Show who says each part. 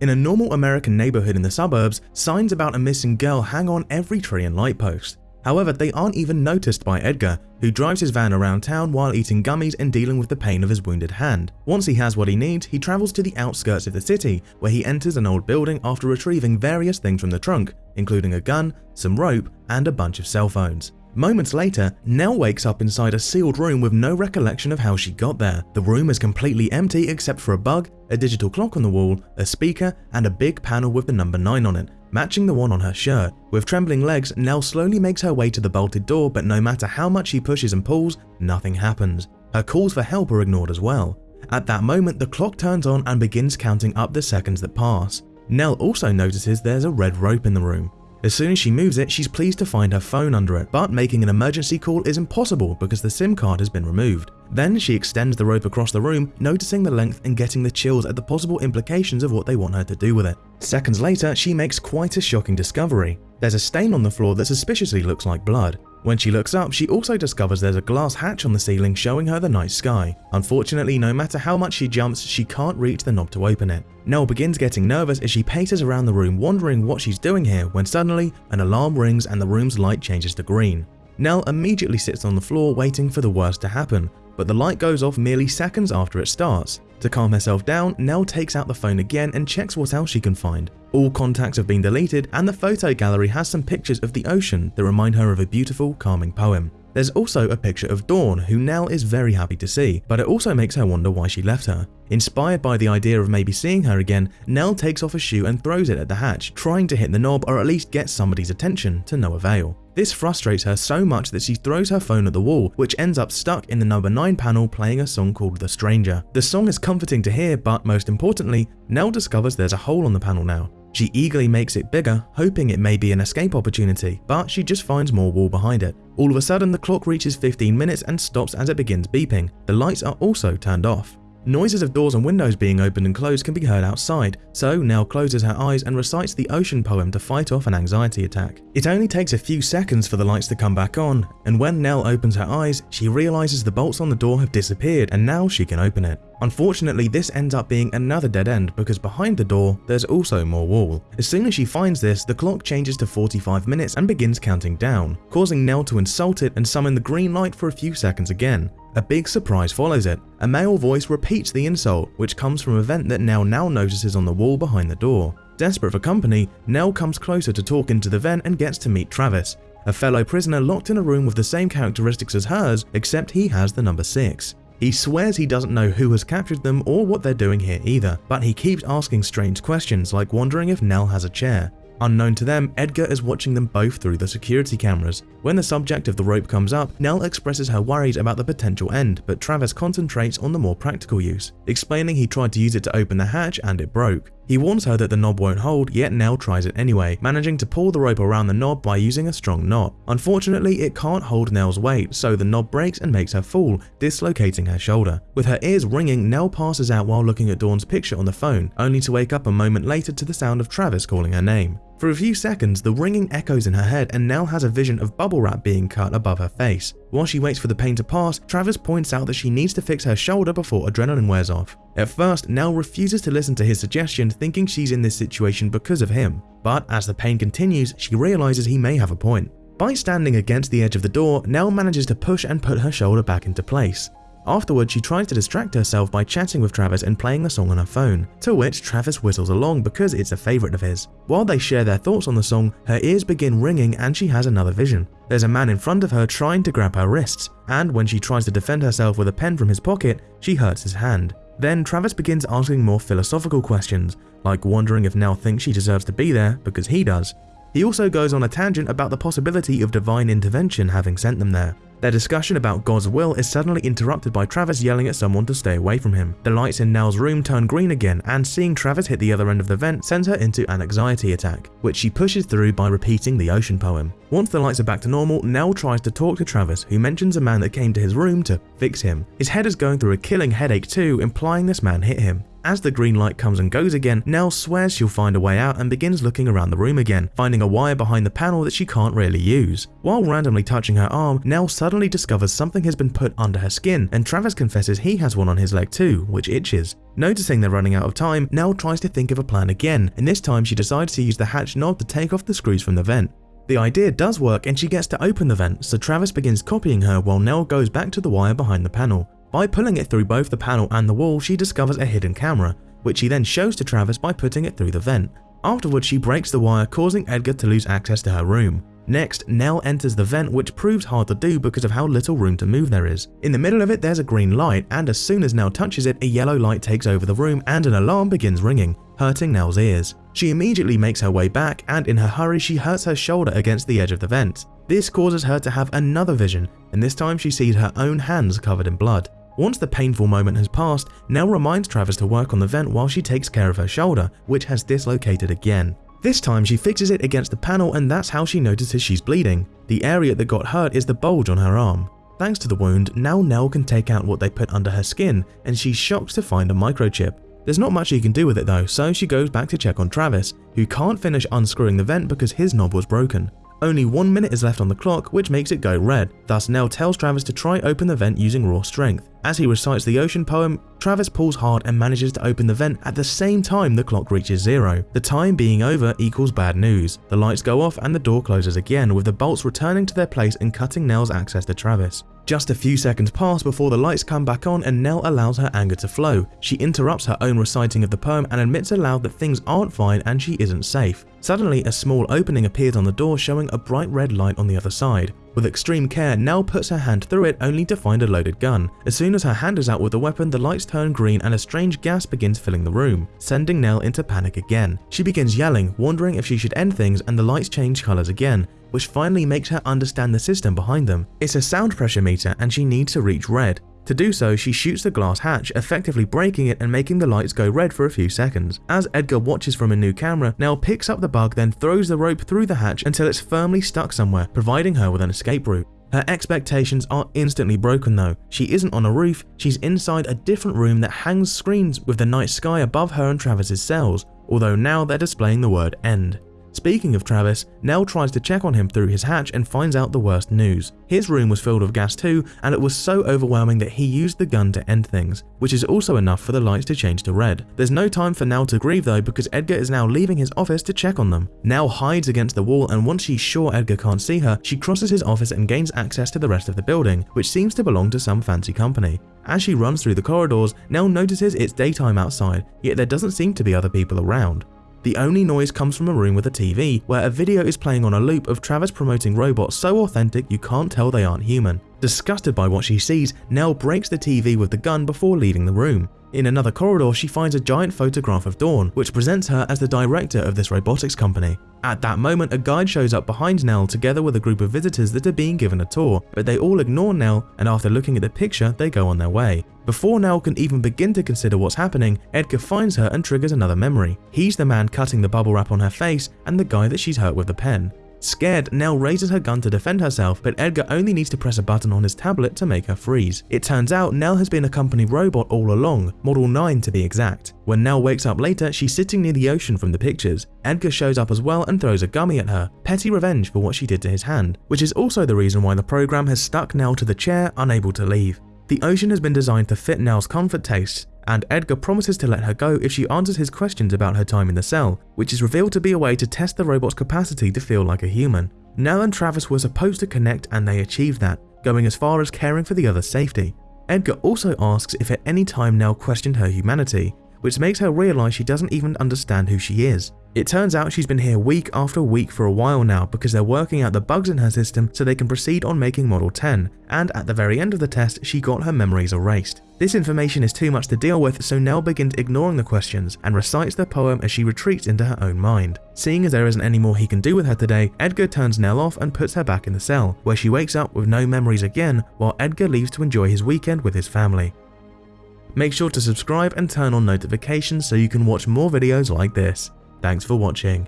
Speaker 1: In a normal American neighborhood in the suburbs, signs about a missing girl hang on every tree and light post. However, they aren't even noticed by Edgar, who drives his van around town while eating gummies and dealing with the pain of his wounded hand. Once he has what he needs, he travels to the outskirts of the city, where he enters an old building after retrieving various things from the trunk, including a gun, some rope, and a bunch of cell phones. Moments later, Nell wakes up inside a sealed room with no recollection of how she got there. The room is completely empty except for a bug, a digital clock on the wall, a speaker, and a big panel with the number 9 on it, matching the one on her shirt. With trembling legs, Nell slowly makes her way to the bolted door, but no matter how much she pushes and pulls, nothing happens. Her calls for help are ignored as well. At that moment, the clock turns on and begins counting up the seconds that pass. Nell also notices there's a red rope in the room. As soon as she moves it, she's pleased to find her phone under it, but making an emergency call is impossible because the SIM card has been removed. Then she extends the rope across the room, noticing the length and getting the chills at the possible implications of what they want her to do with it. Seconds later, she makes quite a shocking discovery. There's a stain on the floor that suspiciously looks like blood. When she looks up, she also discovers there's a glass hatch on the ceiling showing her the night sky. Unfortunately, no matter how much she jumps, she can't reach the knob to open it. Nell begins getting nervous as she paces around the room wondering what she's doing here when suddenly an alarm rings and the room's light changes to green. Nell immediately sits on the floor waiting for the worst to happen, but the light goes off merely seconds after it starts. To calm herself down, Nell takes out the phone again and checks what else she can find. All contacts have been deleted and the photo gallery has some pictures of the ocean that remind her of a beautiful, calming poem. There's also a picture of Dawn, who Nell is very happy to see, but it also makes her wonder why she left her. Inspired by the idea of maybe seeing her again, Nell takes off a shoe and throws it at the hatch, trying to hit the knob or at least get somebody's attention to no avail. This frustrates her so much that she throws her phone at the wall, which ends up stuck in the number 9 panel playing a song called The Stranger. The song is comforting to hear, but most importantly, Nell discovers there's a hole on the panel now. She eagerly makes it bigger, hoping it may be an escape opportunity, but she just finds more wall behind it. All of a sudden, the clock reaches 15 minutes and stops as it begins beeping. The lights are also turned off. Noises of doors and windows being opened and closed can be heard outside, so Nell closes her eyes and recites the ocean poem to fight off an anxiety attack. It only takes a few seconds for the lights to come back on, and when Nell opens her eyes, she realizes the bolts on the door have disappeared and now she can open it. Unfortunately, this ends up being another dead end because behind the door, there's also more wall. As soon as she finds this, the clock changes to 45 minutes and begins counting down, causing Nell to insult it and summon the green light for a few seconds again. A big surprise follows it. A male voice repeats the insult, which comes from a vent that Nell now notices on the wall behind the door. Desperate for company, Nell comes closer to talk into the vent and gets to meet Travis, a fellow prisoner locked in a room with the same characteristics as hers, except he has the number 6. He swears he doesn't know who has captured them or what they're doing here either, but he keeps asking strange questions like wondering if Nell has a chair. Unknown to them, Edgar is watching them both through the security cameras. When the subject of the rope comes up, Nell expresses her worries about the potential end, but Travis concentrates on the more practical use, explaining he tried to use it to open the hatch and it broke. He warns her that the knob won't hold, yet Nell tries it anyway, managing to pull the rope around the knob by using a strong knot. Unfortunately, it can't hold Nell's weight, so the knob breaks and makes her fall, dislocating her shoulder. With her ears ringing, Nell passes out while looking at Dawn's picture on the phone, only to wake up a moment later to the sound of Travis calling her name. For a few seconds, the ringing echoes in her head and Nell has a vision of bubble wrap being cut above her face. While she waits for the pain to pass, Travis points out that she needs to fix her shoulder before adrenaline wears off. At first, Nell refuses to listen to his suggestion thinking she's in this situation because of him, but as the pain continues, she realizes he may have a point. By standing against the edge of the door, Nell manages to push and put her shoulder back into place. Afterwards, she tries to distract herself by chatting with Travis and playing the song on her phone, to which Travis whistles along because it's a favourite of his. While they share their thoughts on the song, her ears begin ringing and she has another vision. There's a man in front of her trying to grab her wrists, and when she tries to defend herself with a pen from his pocket, she hurts his hand. Then Travis begins asking more philosophical questions, like wondering if Nell thinks she deserves to be there because he does. He also goes on a tangent about the possibility of divine intervention having sent them there. Their discussion about God's will is suddenly interrupted by Travis yelling at someone to stay away from him. The lights in Nell's room turn green again and seeing Travis hit the other end of the vent sends her into an anxiety attack, which she pushes through by repeating the ocean poem. Once the lights are back to normal, Nell tries to talk to Travis who mentions a man that came to his room to fix him. His head is going through a killing headache too, implying this man hit him. As the green light comes and goes again, Nell swears she'll find a way out and begins looking around the room again, finding a wire behind the panel that she can't really use. While randomly touching her arm, Nell suddenly discovers something has been put under her skin and Travis confesses he has one on his leg too, which itches. Noticing they're running out of time, Nell tries to think of a plan again, and this time she decides to use the hatch knob to take off the screws from the vent. The idea does work and she gets to open the vent, so Travis begins copying her while Nell goes back to the wire behind the panel. By pulling it through both the panel and the wall, she discovers a hidden camera, which she then shows to Travis by putting it through the vent. Afterwards, she breaks the wire, causing Edgar to lose access to her room. Next, Nell enters the vent which proves hard to do because of how little room to move there is. In the middle of it there's a green light and as soon as Nell touches it, a yellow light takes over the room and an alarm begins ringing, hurting Nell's ears. She immediately makes her way back and in her hurry she hurts her shoulder against the edge of the vent. This causes her to have another vision and this time she sees her own hands covered in blood. Once the painful moment has passed, Nell reminds Travis to work on the vent while she takes care of her shoulder, which has dislocated again. This time she fixes it against the panel and that's how she notices she's bleeding. The area that got hurt is the bulge on her arm. Thanks to the wound, now Nell can take out what they put under her skin and she's shocked to find a microchip. There's not much she can do with it though, so she goes back to check on Travis, who can't finish unscrewing the vent because his knob was broken. Only one minute is left on the clock, which makes it go red. Thus, Nell tells Travis to try open the vent using raw strength. As he recites the ocean poem, Travis pulls hard and manages to open the vent at the same time the clock reaches zero. The time being over equals bad news. The lights go off and the door closes again, with the bolts returning to their place and cutting Nell's access to Travis. Just a few seconds pass before the lights come back on and Nell allows her anger to flow. She interrupts her own reciting of the poem and admits aloud that things aren't fine and she isn't safe. Suddenly, a small opening appears on the door showing a bright red light on the other side. With extreme care, Nell puts her hand through it only to find a loaded gun. As soon as her hand is out with the weapon, the lights turn green and a strange gas begins filling the room, sending Nell into panic again. She begins yelling, wondering if she should end things and the lights change colours again, which finally makes her understand the system behind them. It's a sound pressure meter and she needs to reach red. To do so, she shoots the glass hatch, effectively breaking it and making the lights go red for a few seconds. As Edgar watches from a new camera, Nell picks up the bug then throws the rope through the hatch until it's firmly stuck somewhere, providing her with an escape route. Her expectations are instantly broken though. She isn't on a roof, she's inside a different room that hangs screens with the night sky above her and Travis's cells, although now they're displaying the word end. Speaking of Travis, Nell tries to check on him through his hatch and finds out the worst news. His room was filled with gas too, and it was so overwhelming that he used the gun to end things, which is also enough for the lights to change to red. There's no time for Nell to grieve though because Edgar is now leaving his office to check on them. Nell hides against the wall and once she's sure Edgar can't see her, she crosses his office and gains access to the rest of the building, which seems to belong to some fancy company. As she runs through the corridors, Nell notices it's daytime outside, yet there doesn't seem to be other people around. The only noise comes from a room with a TV, where a video is playing on a loop of Travis promoting robots so authentic you can't tell they aren't human. Disgusted by what she sees, Nell breaks the TV with the gun before leaving the room. In another corridor, she finds a giant photograph of Dawn, which presents her as the director of this robotics company. At that moment, a guide shows up behind Nell together with a group of visitors that are being given a tour, but they all ignore Nell and after looking at the picture, they go on their way. Before Nell can even begin to consider what's happening, Edgar finds her and triggers another memory. He's the man cutting the bubble wrap on her face and the guy that she's hurt with the pen. Scared, Nell raises her gun to defend herself, but Edgar only needs to press a button on his tablet to make her freeze. It turns out Nell has been a company robot all along, Model 9 to be exact. When Nell wakes up later, she's sitting near the ocean from the pictures. Edgar shows up as well and throws a gummy at her, petty revenge for what she did to his hand, which is also the reason why the program has stuck Nell to the chair, unable to leave. The ocean has been designed to fit Nell's comfort tastes, and Edgar promises to let her go if she answers his questions about her time in the cell, which is revealed to be a way to test the robot's capacity to feel like a human. Nell and Travis were supposed to connect and they achieved that, going as far as caring for the other's safety. Edgar also asks if at any time Nell questioned her humanity, which makes her realise she doesn't even understand who she is. It turns out she's been here week after week for a while now because they're working out the bugs in her system so they can proceed on making Model 10, and at the very end of the test she got her memories erased. This information is too much to deal with so Nell begins ignoring the questions and recites the poem as she retreats into her own mind. Seeing as there isn't any more he can do with her today, Edgar turns Nell off and puts her back in the cell, where she wakes up with no memories again while Edgar leaves to enjoy his weekend with his family. Make sure to subscribe and turn on notifications so you can watch more videos like this. Thanks for watching.